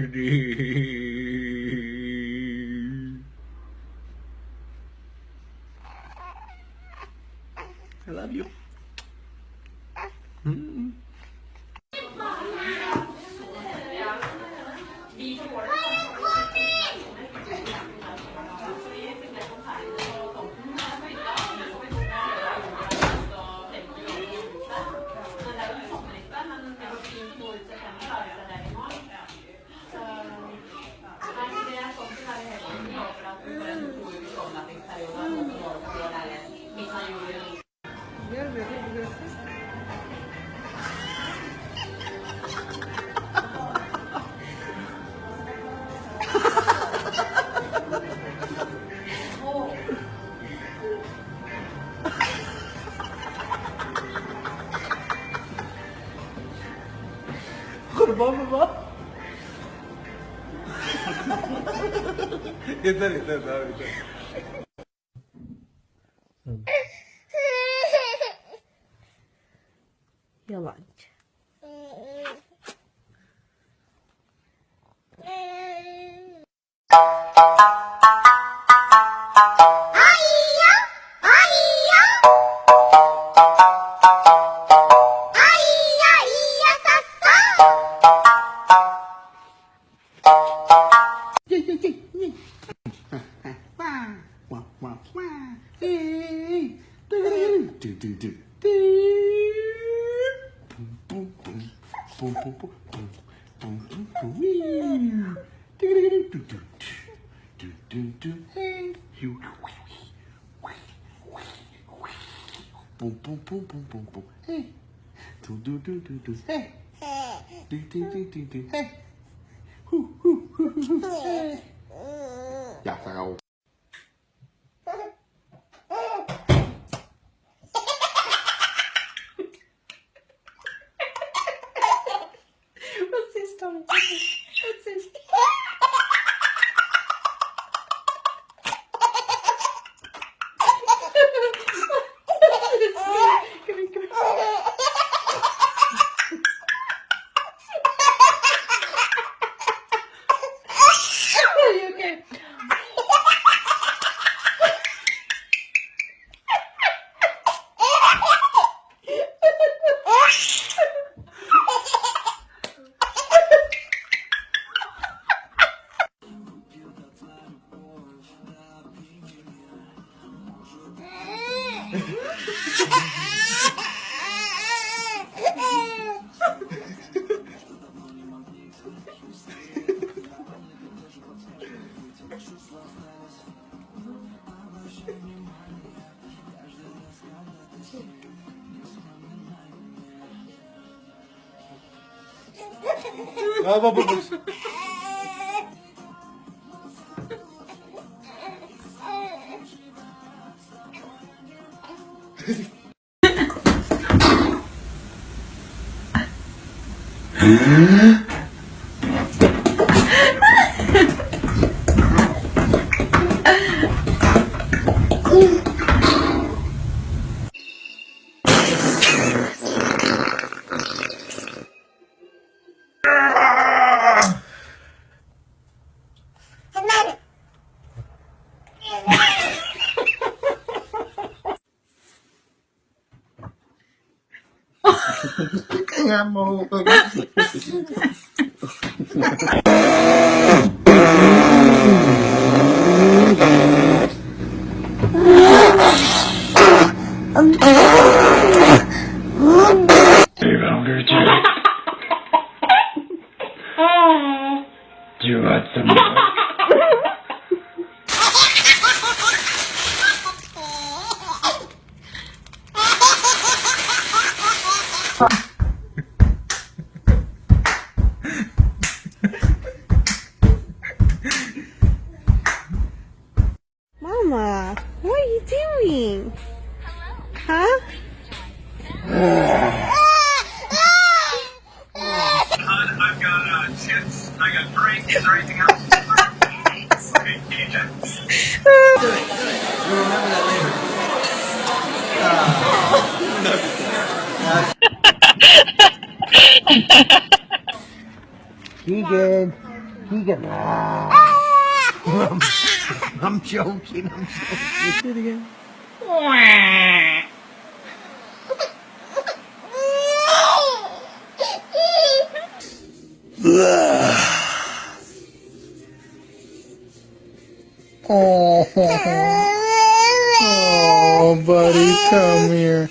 Birdie. بابا إيه ده إيه ده Do, do, do, do. Boom, boom, boom. Boom, boom, boom, boom. Boom, boom, boom. Wee. Do, do, do, do, do. Do, do, do. Hey. You. Boom, boom, boom, boom, boom, boom. Hey. Do, do, do, do, do. Hey. Do, do, do, do, do. Hey. Hoo, hoo, hoo, hoo, hoo. Hey. А, бабушка. がもう。Keegan. Keegan. I'm, I'm joking. I'm joking. Oh, oh, buddy, come here.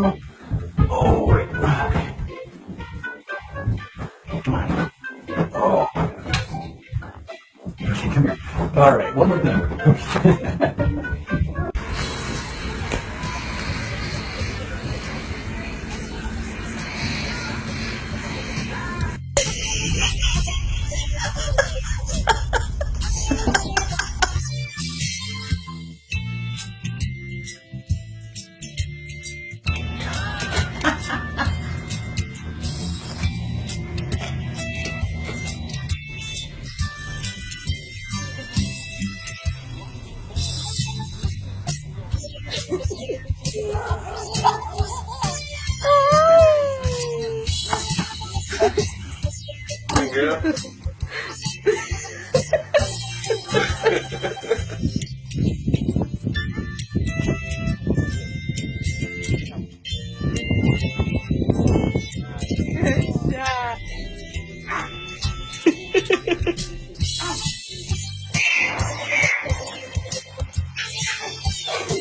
buddy. Leave the light. Leave the light. All right, one more thing. Thank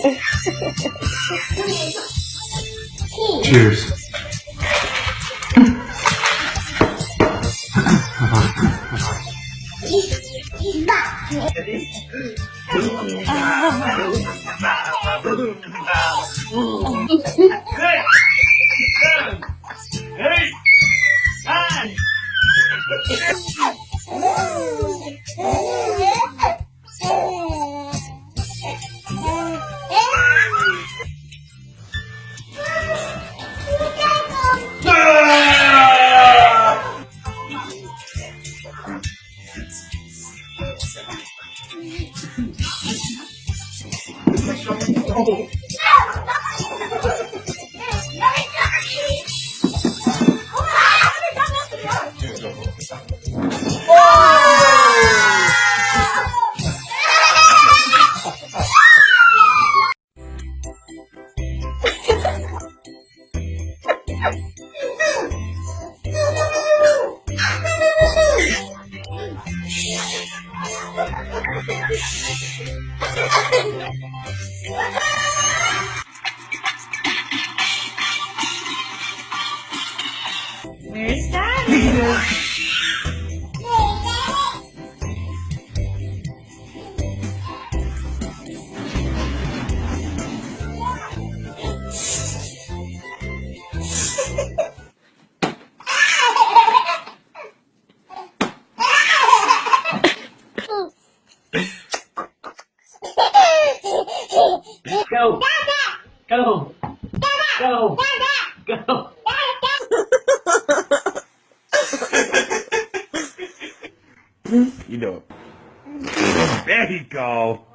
Ha ha ha. Cheers. 哦 Yeah. There you go.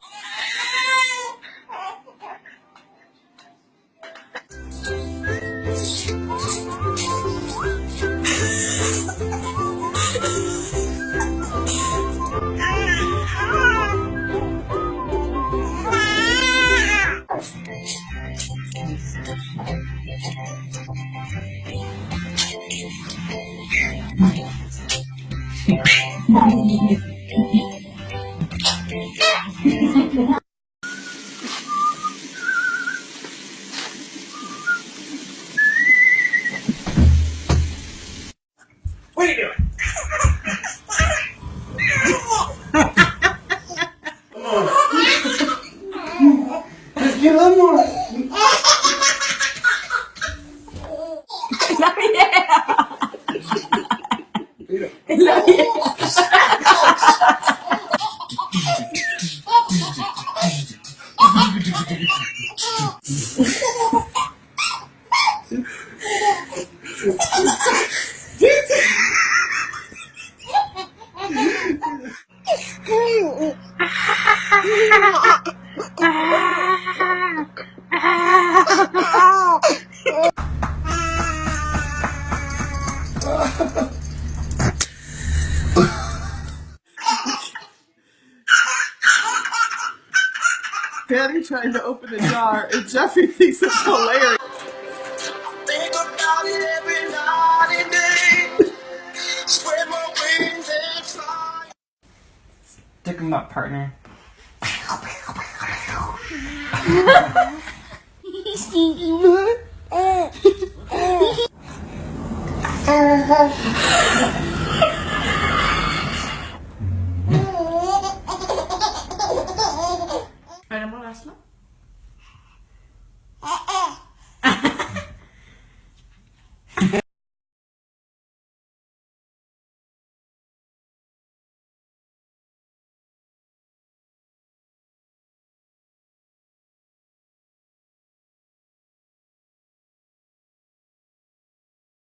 Just get a little more. Patty trying to open the jar, and Jeffrey thinks it's hilarious. Think about it every night and day. Spread my wings and fly. Stick 'em up, partner. Uh-huh.